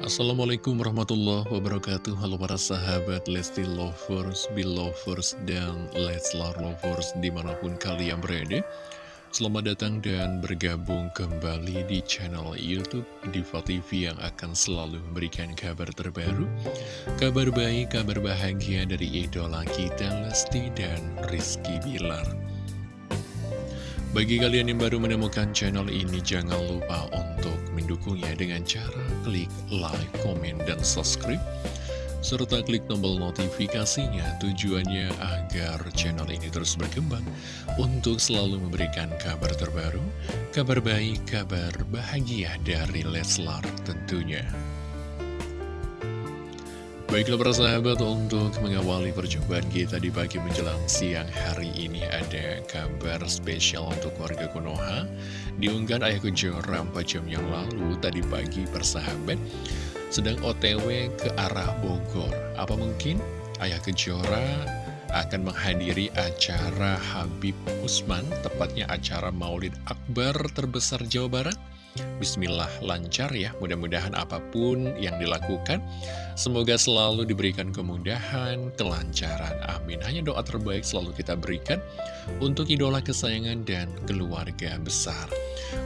Assalamualaikum warahmatullahi wabarakatuh. Halo para sahabat Lesti Lovers, Belovers, dan Leslar Lovers di mana pun kalian berada. Selamat datang dan bergabung kembali di channel Youtube Diva TV yang akan selalu memberikan kabar terbaru Kabar baik, kabar bahagia dari idola kita Lesti dan Rizky Bilar bagi kalian yang baru menemukan channel ini, jangan lupa untuk mendukungnya dengan cara klik like, komen, dan subscribe. Serta klik tombol notifikasinya tujuannya agar channel ini terus berkembang untuk selalu memberikan kabar terbaru, kabar baik, kabar bahagia dari Leslar tentunya. Baiklah para sahabat, untuk mengawali perjumpaan kita di pagi menjelang siang hari ini ada kabar spesial untuk warga Konoha. Diunggah Ayah Kejora 4 jam yang lalu, tadi pagi persahabat, sedang otw ke arah Bogor. Apa mungkin Ayah Kejora akan menghadiri acara Habib Usman, tepatnya acara Maulid Akbar terbesar Jawa Barat? Bismillah lancar ya, mudah-mudahan apa pun yang dilakukan Semoga selalu diberikan kemudahan, kelancaran, amin. Hanya doa terbaik selalu kita berikan untuk idola kesayangan dan keluarga besar.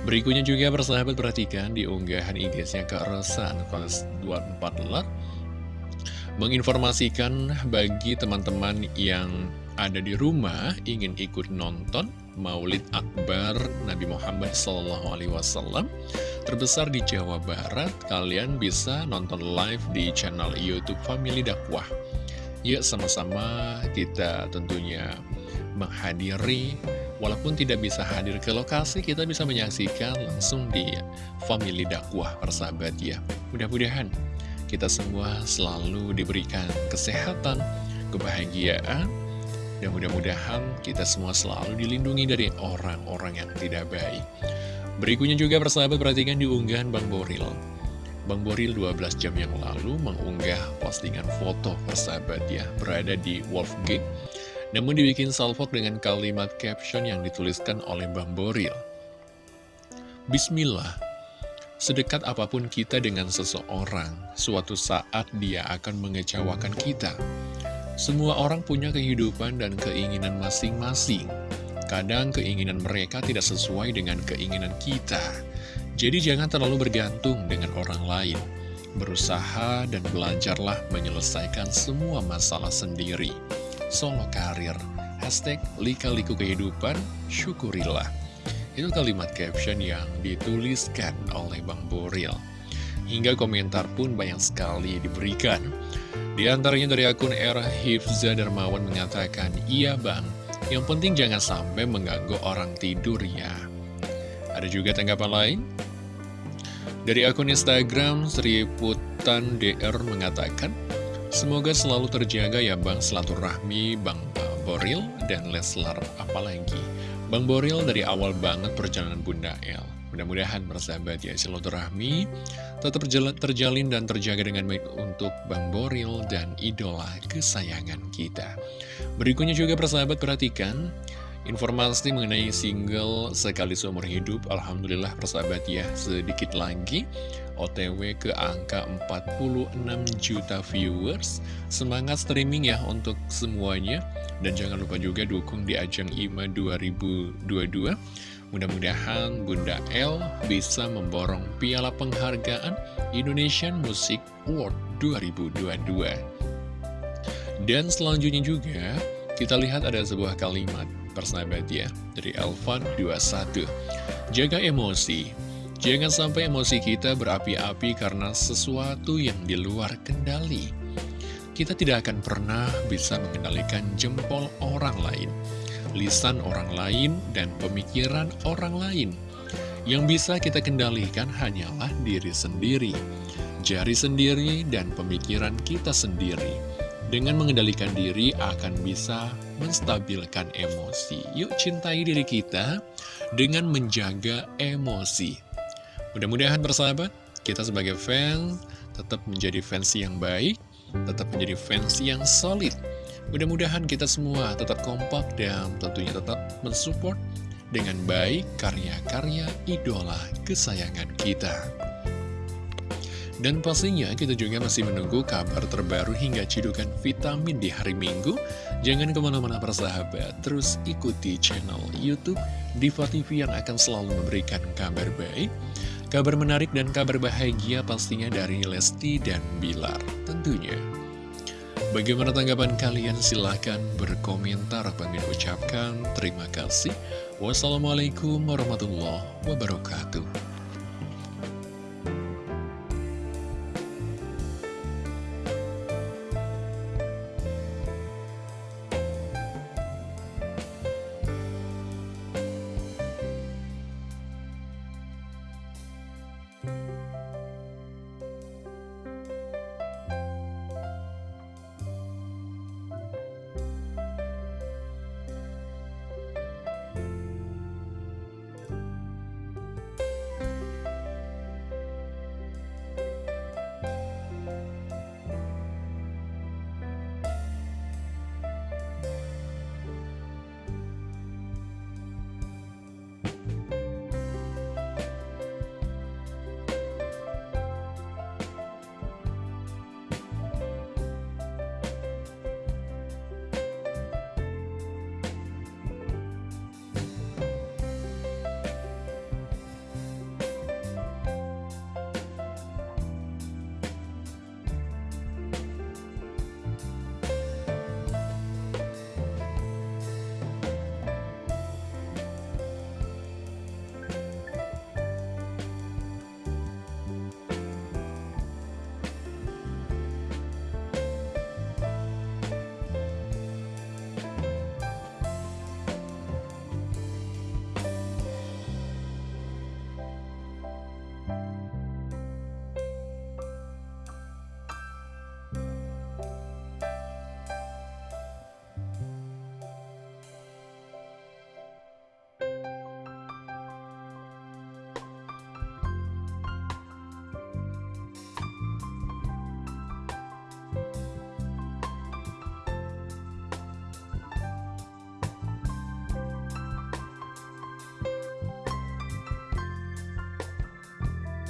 Berikutnya juga persahabat perhatikan di unggahan IG-nya ke Rosan kelas 24 ler Menginformasikan bagi teman-teman yang ada di rumah ingin ikut nonton Maulid Akbar Nabi Muhammad SAW terbesar di Jawa Barat, kalian bisa nonton live di channel YouTube Family Dakwah. Yuk sama-sama kita tentunya menghadiri, walaupun tidak bisa hadir ke lokasi, kita bisa menyaksikan langsung di Family Dakwah persahabat ya. Mudah-mudahan kita semua selalu diberikan kesehatan, kebahagiaan, dan mudah-mudahan kita semua selalu dilindungi dari orang-orang yang tidak baik. Berikutnya juga persahabat perhatikan diunggahan Bang Boril. Bang Boril 12 jam yang lalu mengunggah postingan foto persahabat ya, berada di Wolfgate. Namun dibikin salvok dengan kalimat caption yang dituliskan oleh Bang Boril. Bismillah, sedekat apa pun kita dengan seseorang, suatu saat dia akan mengecewakan kita. Semua orang punya kehidupan dan keinginan masing-masing. Kadang keinginan mereka tidak sesuai dengan keinginan kita. Jadi jangan terlalu bergantung dengan orang lain. Berusaha dan belajarlah menyelesaikan semua masalah sendiri. Solo karir. Hashtag lika-liku kehidupan, syukurilah. Itu kalimat caption yang dituliskan oleh Bang Boril. Hingga komentar pun banyak sekali diberikan. Di antaranya dari akun era Hifza Darmawan mengatakan, Iya bang, yang penting jangan sampai mengganggu orang tidur ya. Ada juga tanggapan lain? Dari akun Instagram, Sri Putan DR mengatakan, Semoga selalu terjaga ya Bang rahmi Bang Boril dan Leslar apalagi. Bang Boril dari awal banget perjalanan Bunda El. Mudah-mudahan persahabat ya silaturahmi tetap terjalin dan terjaga dengan baik untuk Bang Boril dan idola kesayangan kita. Berikutnya juga persahabat perhatikan informasi mengenai single Sekali Seumur Hidup. Alhamdulillah persahabat ya sedikit lagi OTW ke angka 46 juta viewers. Semangat streaming ya untuk semuanya. Dan jangan lupa juga dukung di ajang IMA 2022 Mudah-mudahan Bunda L bisa memborong piala penghargaan Indonesian Music Award 2022. Dan selanjutnya juga, kita lihat ada sebuah kalimat persahabat ya, dari Elvan 21. Jaga emosi, jangan sampai emosi kita berapi-api karena sesuatu yang di luar kendali. Kita tidak akan pernah bisa mengendalikan jempol orang lain lisan orang lain, dan pemikiran orang lain. Yang bisa kita kendalikan hanyalah diri sendiri, jari sendiri, dan pemikiran kita sendiri. Dengan mengendalikan diri akan bisa menstabilkan emosi. Yuk cintai diri kita dengan menjaga emosi. Mudah-mudahan bersahabat, kita sebagai fans tetap menjadi fans yang baik, tetap menjadi fans yang solid Mudah-mudahan kita semua tetap kompak dan tentunya tetap mensupport dengan baik karya-karya idola kesayangan kita. Dan pastinya kita juga masih menunggu kabar terbaru hingga cidukan vitamin di hari Minggu. Jangan ke mana-mana persahabat, terus ikuti channel Youtube Diva TV yang akan selalu memberikan kabar baik, kabar menarik dan kabar bahagia pastinya dari Lesti dan Bilar tentunya. Bagaimana tanggapan kalian? Silahkan berkomentar. Kami ucapkan terima kasih. Wassalamualaikum warahmatullahi wabarakatuh.